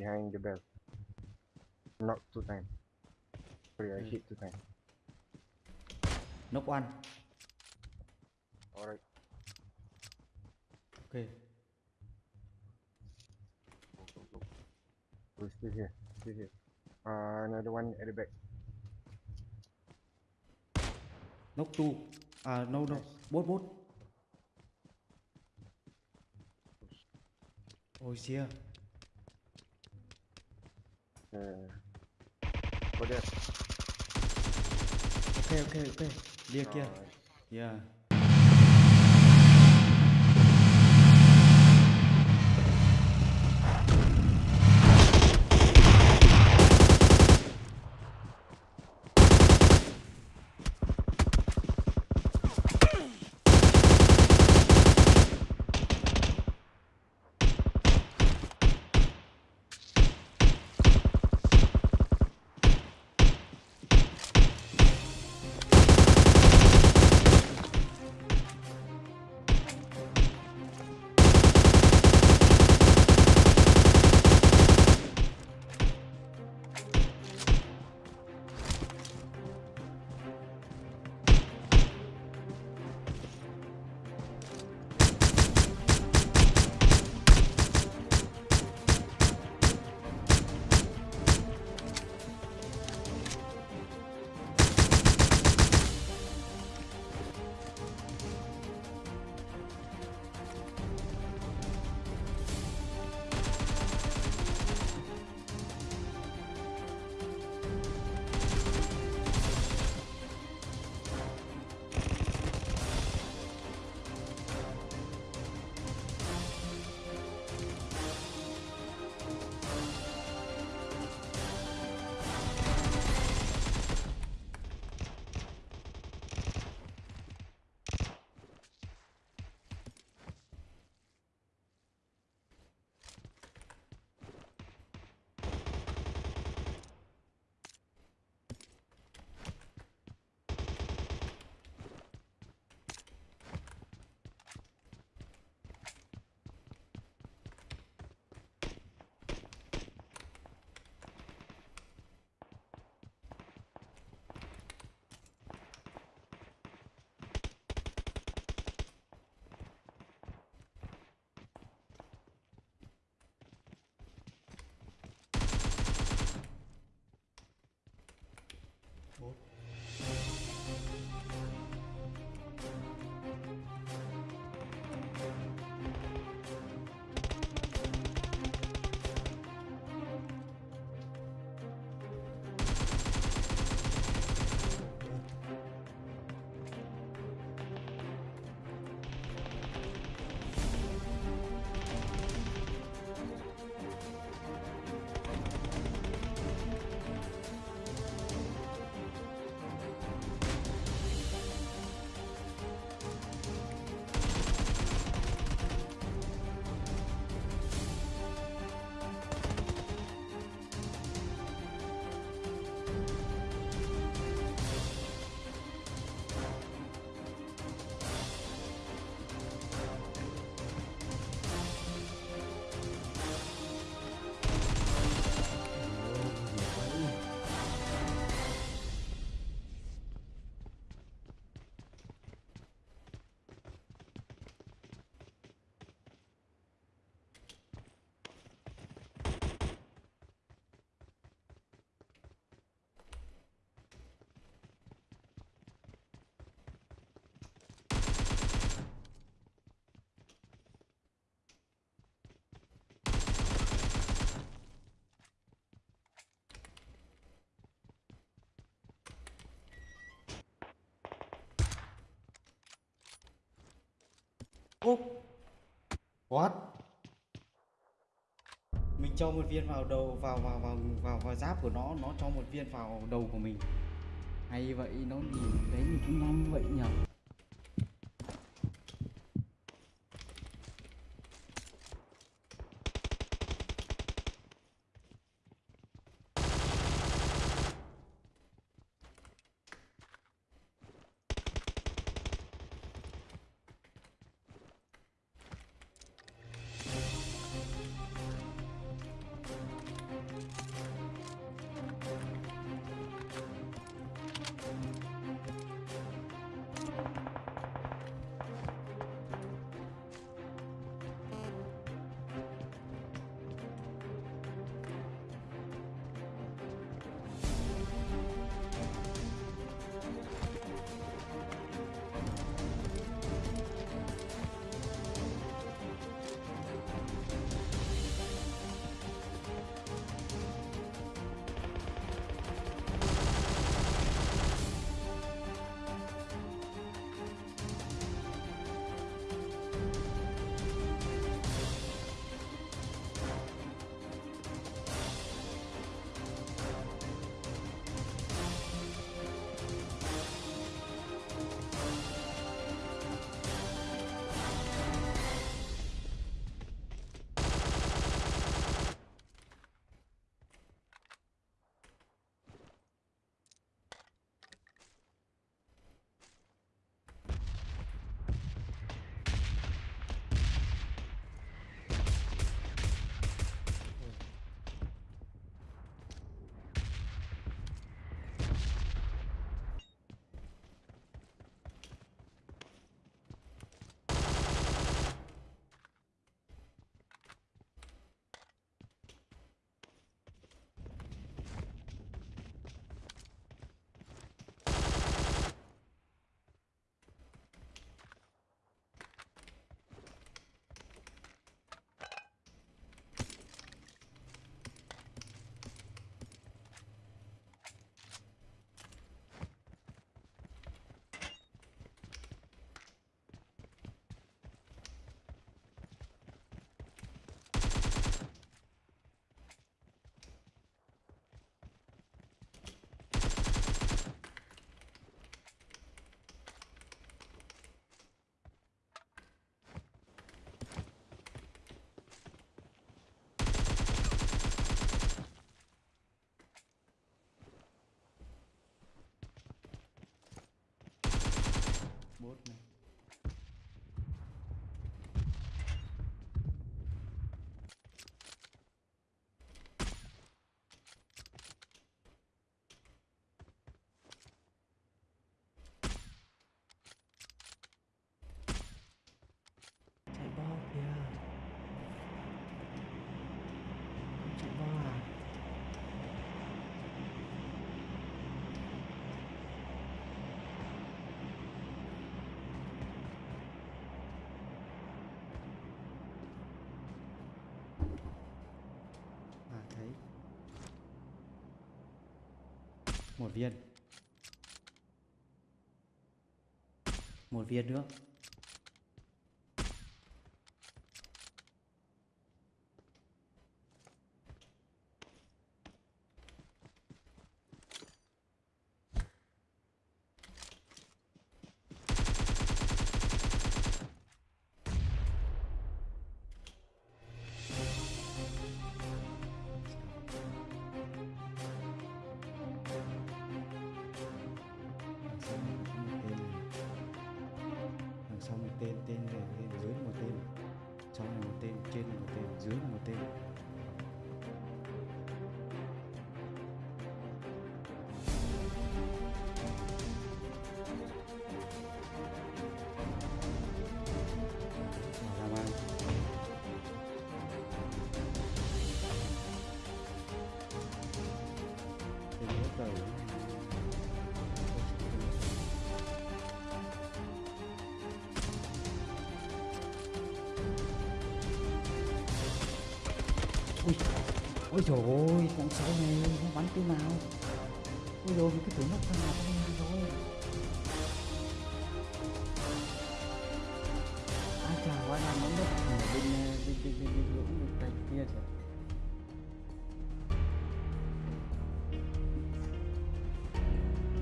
behind the bell. Knock two times. Sorry, I Hmm. hit two times. knock one Alright. ok Go, go, go. We're still here. Still here. Uh, another one at the back. knock two à no no bốt bốt Oh, xia Uh, go there. ok ok ok lia kia Alright. yeah Ô What? Mình cho một viên vào đầu, vào vào vào vào vào giáp của nó nó cho một viên vào đầu của mình. Hay vậy, nó nhìn đấy mình cũng nhanh vậy nhở? Một viên. Một viên nữa. Ôi trời ơi con sáu này nó bắn từ nào ôi rồi cái tưởng thằng nào con này rồi ai chả quá làm nó đất ở bên bên bên bên bên lũng bên kia kìa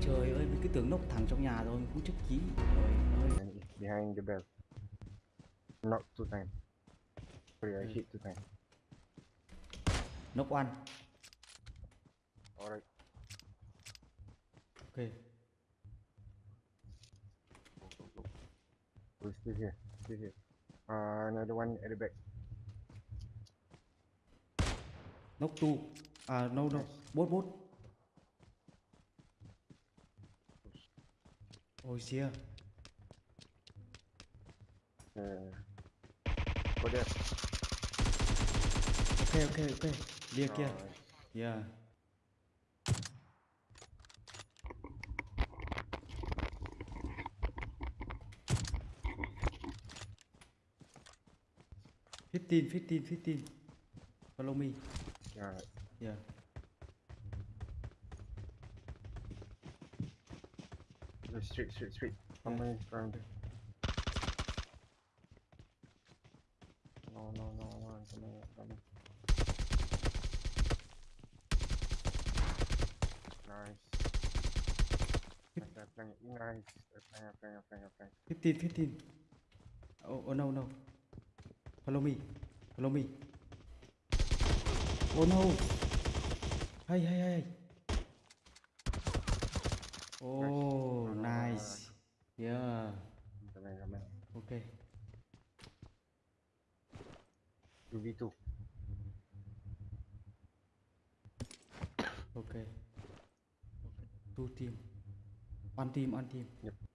trời ơi mình cứ tưởng nốc thẳng trong nhà rồi mình cũng chức chí trời ơi behind the bell. Not two times. Sorry, I Hmm. hit two times. Nốc ăn Alright. ok Go, go, go. We're still here. Still here. Uh, another one at the back. nốc tu à no no bốt bốt ôi xia Uh, go there. ok ok ok kia Alright. yeah fifteen fifteen fifteen follow me Alright. yeah straight, straight, straight. Come Yeah. in Nice. Nice. Fifteen fifteen oh, oh no no. Follow me follow me. Oh no. Hey hey hey oh nice. yeah. Okay 2v2. okay two team on team on team Yep.